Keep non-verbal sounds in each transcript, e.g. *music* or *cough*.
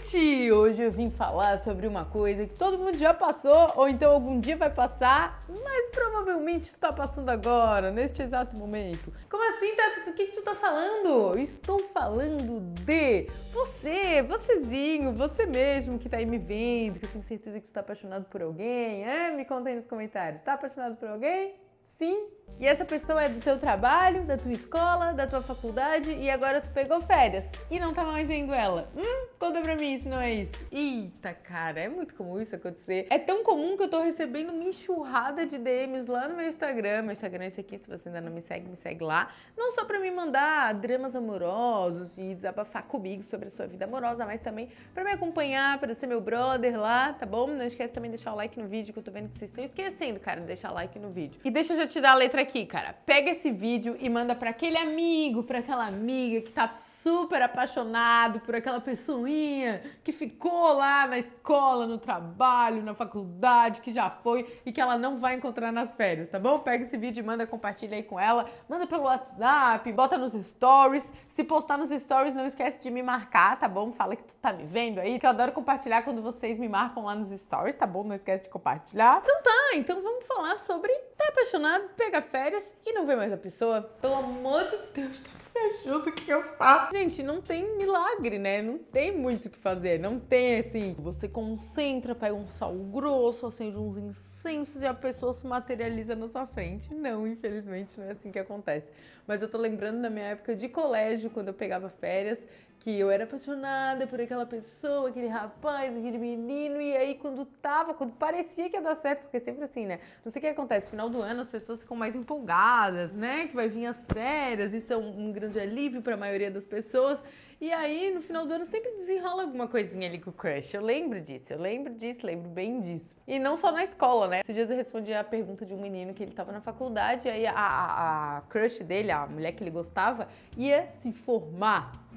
gente! Hoje eu vim falar sobre uma coisa que todo mundo já passou ou então algum dia vai passar, mas provavelmente está passando agora, neste exato momento. Como assim, Tato? Do que, que tu tá falando? Estou falando de você, vocêzinho, você mesmo que tá aí me vendo, que eu tenho certeza que está apaixonado por alguém. É? Me conta aí nos comentários. Está apaixonado por alguém? Sim? E essa pessoa é do teu trabalho, da tua escola, da tua faculdade e agora tu pegou férias e não tá mais vendo ela. Hum? Conta pra mim se não é isso. Eita, cara, é muito comum isso acontecer. É tão comum que eu tô recebendo uma enxurrada de DMs lá no meu Instagram. Meu Instagram é esse aqui, se você ainda não me segue, me segue lá. Não só pra me mandar dramas amorosos e desabafar comigo sobre a sua vida amorosa, mas também pra me acompanhar, pra ser meu brother lá, tá bom? Não esquece também de deixar o like no vídeo, que eu tô vendo que vocês estão esquecendo, cara, de deixar like no vídeo. E deixa eu já te dar a letra aqui, cara. Pega esse vídeo e manda para aquele amigo, para aquela amiga que tá super apaixonado por aquela pessoinha que ficou lá na escola, no trabalho, na faculdade, que já foi e que ela não vai encontrar nas férias, tá bom? Pega esse vídeo e manda, compartilha aí com ela, manda pelo WhatsApp, bota nos stories. Se postar nos stories, não esquece de me marcar, tá bom? Fala que tu tá me vendo aí, que eu adoro compartilhar quando vocês me marcam lá nos stories, tá bom? Não esquece de compartilhar. Então tá, então vamos falar sobre tá apaixonado, pega férias e não vê mais a pessoa. Pelo amor de Deus, *laughs* me ajuda, o que eu faço? Gente, não tem milagre, né? Não tem muito o que fazer. Não tem assim, você concentra, pega um sal grosso, acende uns incensos e a pessoa se materializa na sua frente. Não, infelizmente não é assim que acontece. Mas eu tô lembrando da minha época de colégio, quando eu pegava férias, que eu era apaixonada por aquela pessoa, aquele rapaz, aquele menino, e aí quando tava, quando parecia que ia dar certo, porque é sempre assim, né? Não sei o que acontece, final do ano as pessoas ficam mais empolgadas, né? Que vai vir as férias, isso é um, um grande alívio para a maioria das pessoas. E aí, no final do ano, sempre desenrola alguma coisinha ali com o crush. Eu lembro disso, eu lembro disso, lembro bem disso. E não só na escola, né? Esses dias eu respondi a pergunta de um menino que ele tava na faculdade, aí a, a, a crush dele, a mulher que ele gostava, ia se formar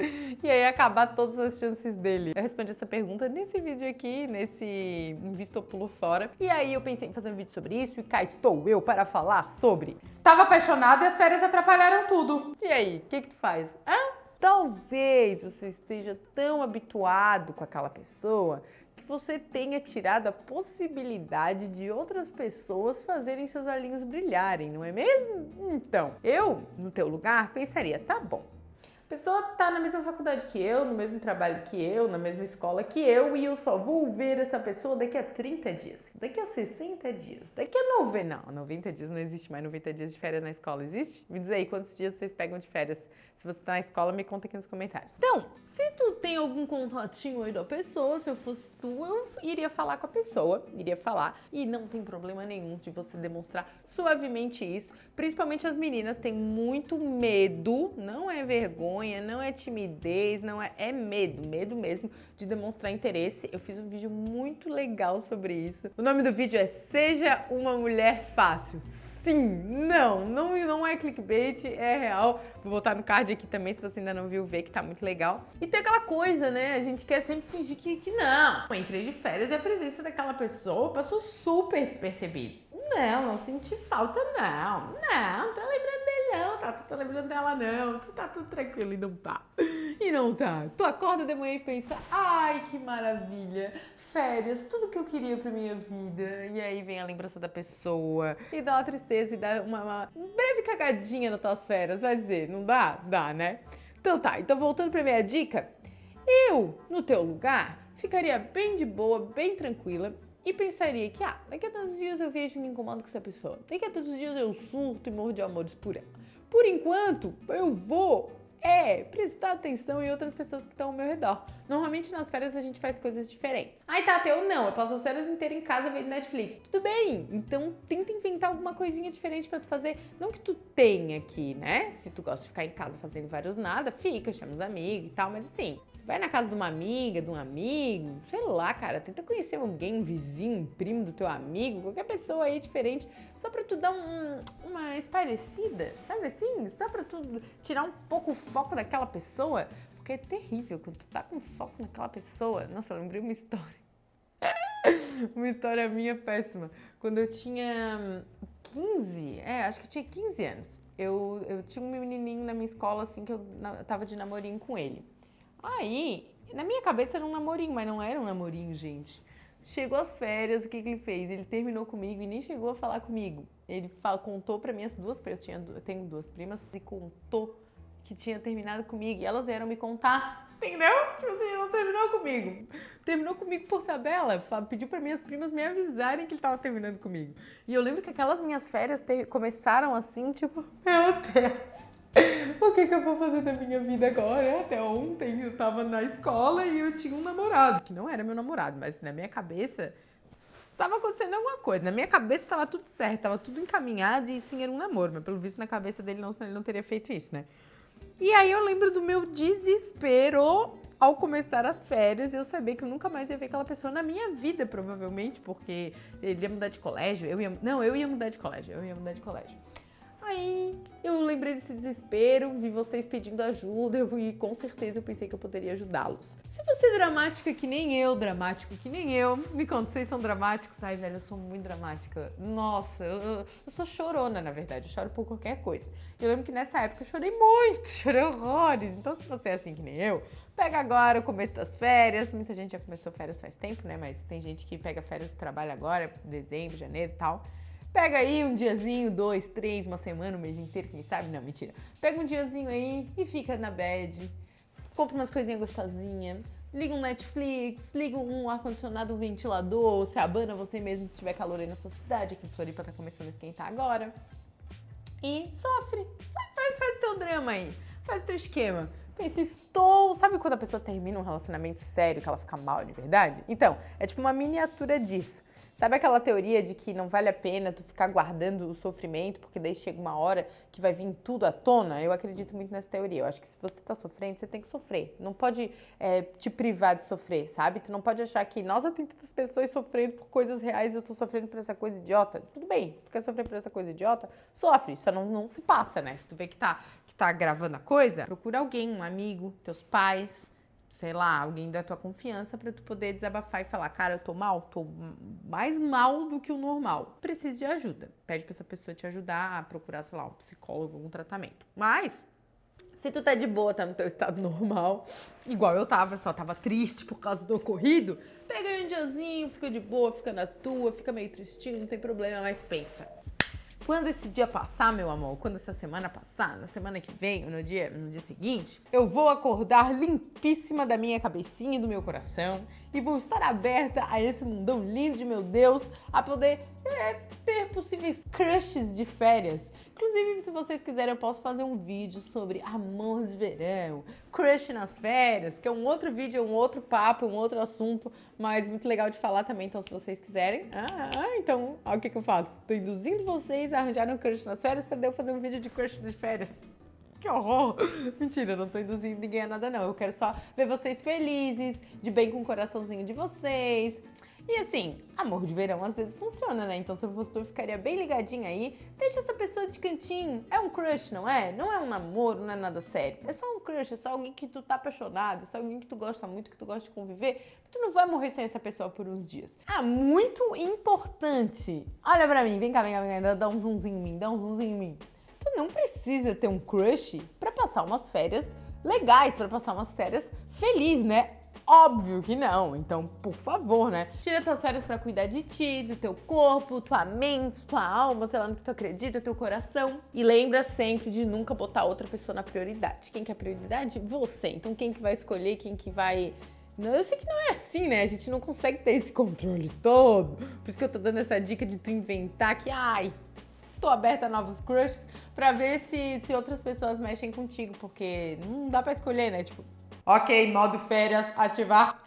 *laughs* e aí acabar todas as chances dele. Eu respondi essa pergunta nesse vídeo aqui, nesse Invisto ou Pulo Fora. E aí eu pensei em fazer um vídeo sobre isso e cá estou eu para falar sobre Estava apaixonado e as férias atrapalharam tudo. E aí, o que que tu faz? Hã? Talvez você esteja tão habituado com aquela pessoa que você tenha tirado a possibilidade de outras pessoas fazerem seus olhinhos brilharem, não é mesmo? Então, eu, no teu lugar, pensaria, tá bom, pessoa tá na mesma faculdade que eu, no mesmo trabalho que eu, na mesma escola que eu, e eu só vou ver essa pessoa daqui a 30 dias, daqui a 60 dias, daqui a 90... Não, 90 dias não existe mais 90 dias de férias na escola, existe? Me diz aí quantos dias vocês pegam de férias. Se você tá na escola, me conta aqui nos comentários. Então, se tu tem algum contatinho aí da pessoa, se eu fosse tu, eu iria falar com a pessoa, iria falar, e não tem problema nenhum de você demonstrar suavemente isso. Principalmente as meninas têm muito medo, não é vergonha, não é timidez, não é, é medo, medo mesmo de demonstrar interesse. Eu fiz um vídeo muito legal sobre isso. O nome do vídeo é Seja uma Mulher Fácil. Sim, não, não, não é clickbait, é real. Vou botar no card aqui também, se você ainda não viu, ver que tá muito legal. E tem aquela coisa, né? A gente quer sempre fingir que, que não. Entrei de férias e a presença daquela pessoa passou super despercebida. Não, não senti falta, não. Não, tô dele não, tá? Lembrando dela não. Tu tá tudo tranquilo e não tá. E não tá. Tu acorda de manhã e pensa, ai, que maravilha. Férias, tudo que eu queria pra minha vida. E aí vem a lembrança da pessoa. E dá uma tristeza e dá uma, uma breve cagadinha nas tuas férias. Vai dizer, não dá? Dá, né? Então tá, então voltando pra minha dica. Eu, no teu lugar, ficaria bem de boa, bem tranquila e pensaria que, ah, daqui a tantos dias eu vejo e me incomodo com essa pessoa. Daqui a tantos dias eu surto e morro de amores por ela. Por enquanto, eu vou é prestar atenção em outras pessoas que estão ao meu redor. Normalmente nas férias a gente faz coisas diferentes. Ai, Tata, eu não, eu passo as férias inteiras em casa vendo Netflix. Tudo bem, então tenta inventar alguma coisinha diferente pra tu fazer. Não que tu tenha aqui, né? Se tu gosta de ficar em casa fazendo vários nada, fica, chama os amigos e tal, mas assim, se vai na casa de uma amiga, de um amigo, sei lá, cara, tenta conhecer alguém, vizinho, primo do teu amigo, qualquer pessoa aí diferente, só pra tu dar um, uma esparecida, sabe assim? Só pra tu tirar um pouco o foco daquela pessoa, porque é terrível quando tu tá com foco naquela pessoa. Nossa, eu lembrei uma história. *laughs* uma história minha péssima. Quando eu tinha 15, é, acho que eu tinha 15 anos, eu, eu tinha um menininho na minha escola, assim, que eu, tava de namorinho com ele. Aí, na minha cabeça era um namorinho, mas não era um namorinho, gente. Chegou as férias, o que, que ele fez? Ele terminou comigo e nem chegou a falar comigo. Ele contou para minhas duas primas, eu, tinha, eu tenho duas primas, e contou que tinha terminado comigo. E elas vieram me contar, entendeu? Tipo assim, não terminou comigo. Terminou comigo por tabela. Pediu para minhas primas me avisarem que ele tava terminando comigo. E eu lembro que aquelas minhas férias começaram assim, tipo, meu Deus. O que, que eu vou fazer da minha vida agora? Até ontem eu tava na escola e eu tinha um namorado, que não era meu namorado, mas na minha cabeça tava acontecendo alguma coisa. Na minha cabeça tava tudo certo, tava tudo encaminhado e sim era um namoro, mas pelo visto na cabeça dele não, ele não teria feito isso, né? E aí eu lembro do meu desespero ao começar as férias eu sabia que eu nunca mais ia ver aquela pessoa na minha vida, provavelmente, porque ele ia mudar de colégio, eu ia... Não, eu ia mudar de colégio, eu ia mudar de colégio. Aí eu lembrei desse desespero, vi vocês pedindo ajuda e com certeza eu pensei que eu poderia ajudá-los. Se você é dramática que nem eu, dramático que nem eu, me conta, vocês são dramáticos? Ai, velho, eu sou muito dramática. Nossa, eu, eu, eu sou chorona, na verdade, eu choro por qualquer coisa. Eu lembro que nessa época eu chorei muito, *laughs* chorei horrores. Então se você é assim que nem eu, pega agora o começo das férias. Muita gente já começou férias faz tempo, né? Mas tem gente que pega férias do trabalho agora, dezembro, janeiro e tal. Pega aí um diazinho, dois, três, uma semana, um mês inteiro, quem sabe? Não, mentira. Pega um diazinho aí e fica na bed. Compra umas coisinhas gostosinhas. Liga um Netflix, liga um ar-condicionado, um ventilador, se abana você mesmo se tiver calor aí na sua cidade, aqui em Floripa tá começando a esquentar agora. E sofre. Faz, faz teu drama aí. Faz teu esquema. Pensa, estou... Sabe quando a pessoa termina um relacionamento sério, que ela fica mal de verdade? Então, é tipo uma miniatura disso. Sabe aquela teoria de que não vale a pena tu ficar guardando o sofrimento, porque daí chega uma hora que vai vir tudo à tona? Eu acredito muito nessa teoria. Eu acho que se você tá sofrendo, você tem que sofrer. Não pode é, te privar de sofrer, sabe? Tu não pode achar que, nossa, tem tantas pessoas sofrendo por coisas reais e eu tô sofrendo por essa coisa idiota. Tudo bem, se tu quer sofrer por essa coisa idiota, sofre. Só não, não se passa, né? Se tu vê que tá, que tá gravando a coisa, procura alguém, um amigo, teus pais, sei lá, alguém da tua confiança para tu poder desabafar e falar, cara, eu tô mal, tô mais mal do que o normal. Preciso de ajuda. Pede para essa pessoa te ajudar a procurar, sei lá, um psicólogo, um tratamento. Mas se tu tá de boa, tá no teu estado *laughs* normal, igual eu tava, só tava triste por causa do ocorrido, pega aí um diazinho, fica de boa, fica na tua, fica meio tristinho, não tem problema, mas pensa. Quando esse dia passar, meu amor, quando essa semana passar, na semana que vem, no dia, no dia seguinte, eu vou acordar limpíssima da minha cabecinha e do meu coração e vou estar aberta a esse mundão lindo de meu Deus, a poder é, ter possíveis crushes de férias. Inclusive, se vocês quiserem, eu posso fazer um vídeo sobre amor de verão, crush nas férias, que é um outro vídeo, um outro papo, um outro assunto, mas muito legal de falar também, então se vocês quiserem. Ah, então, olha o que, que eu faço. Tô induzindo vocês a arranjar um crush nas férias para eu fazer um vídeo de crush de férias. Que horror! *laughs* Mentira, não tô induzindo ninguém a nada não. Eu quero só ver vocês felizes, de bem com o coraçãozinho de vocês. E assim, amor de verão às vezes funciona, né? Então se eu fosse tu, ficaria bem ligadinha aí. Deixa essa pessoa de cantinho. É um crush, não é? Não é um namoro, não é nada sério. É só um crush, é só alguém que tu tá apaixonado, é só alguém que tu gosta muito, que tu gosta de conviver. Tu não vai morrer sem essa pessoa por uns dias. Ah, muito importante. Olha pra mim, vem cá, vem cá, vem cá. Dá um zoomzinho em mim, dá um zoomzinho em mim. Tu não precisa ter um crush pra passar umas férias legais, pra passar umas férias felizes, né? Óbvio que não, então por favor, né? Tira tuas férias para cuidar de ti, do teu corpo, tua mente, tua alma, sei lá no que tu acredita, teu coração. E lembra sempre de nunca botar outra pessoa na prioridade. Quem que é a prioridade? Você. Então quem que vai escolher, quem que vai não, eu sei que não é assim, né? A gente não consegue ter esse controle todo. Por isso que eu tô dando essa dica de tu inventar que, ai, estou aberta a novos crushes pra ver se, se outras pessoas mexem contigo, porque não dá pra escolher, né? Tipo, Ok, modo férias, ativar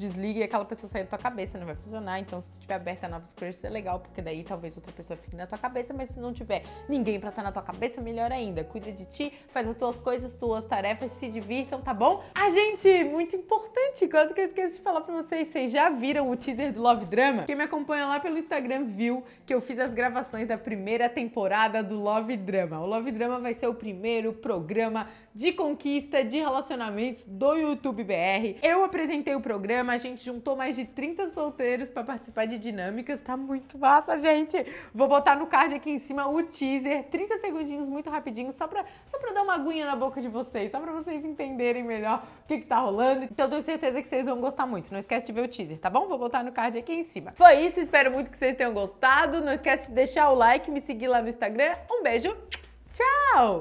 desliga e aquela pessoa sair da tua cabeça, não vai funcionar. Então, se tu tiver aberta a novos crushes, é legal, porque daí talvez outra pessoa fique na tua cabeça, mas se não tiver ninguém pra estar tá na tua cabeça, melhor ainda. Cuida de ti, faz as tuas coisas, tuas tarefas, se divirtam, tá bom? Ah, gente, muito importante, coisa que eu esqueci de falar pra vocês, vocês já viram o teaser do Love Drama? Quem me acompanha lá pelo Instagram viu que eu fiz as gravações da primeira temporada do Love Drama. O Love Drama vai ser o primeiro programa de conquista, de relacionamentos do YouTube BR. Eu apresentei o programa, a gente juntou mais de 30 solteiros para participar de dinâmicas, tá muito massa, gente. Vou botar no card aqui em cima o teaser, 30 segundinhos muito rapidinho, só pra, só dar uma aguinha na boca de vocês, só pra vocês entenderem melhor o que que tá rolando. Então tenho certeza que vocês vão gostar muito. Não esquece de ver o teaser, tá bom? Vou botar no card aqui em cima. Foi isso, espero muito que vocês tenham gostado. Não esquece de deixar o like, me seguir lá no Instagram. Um beijo, tchau!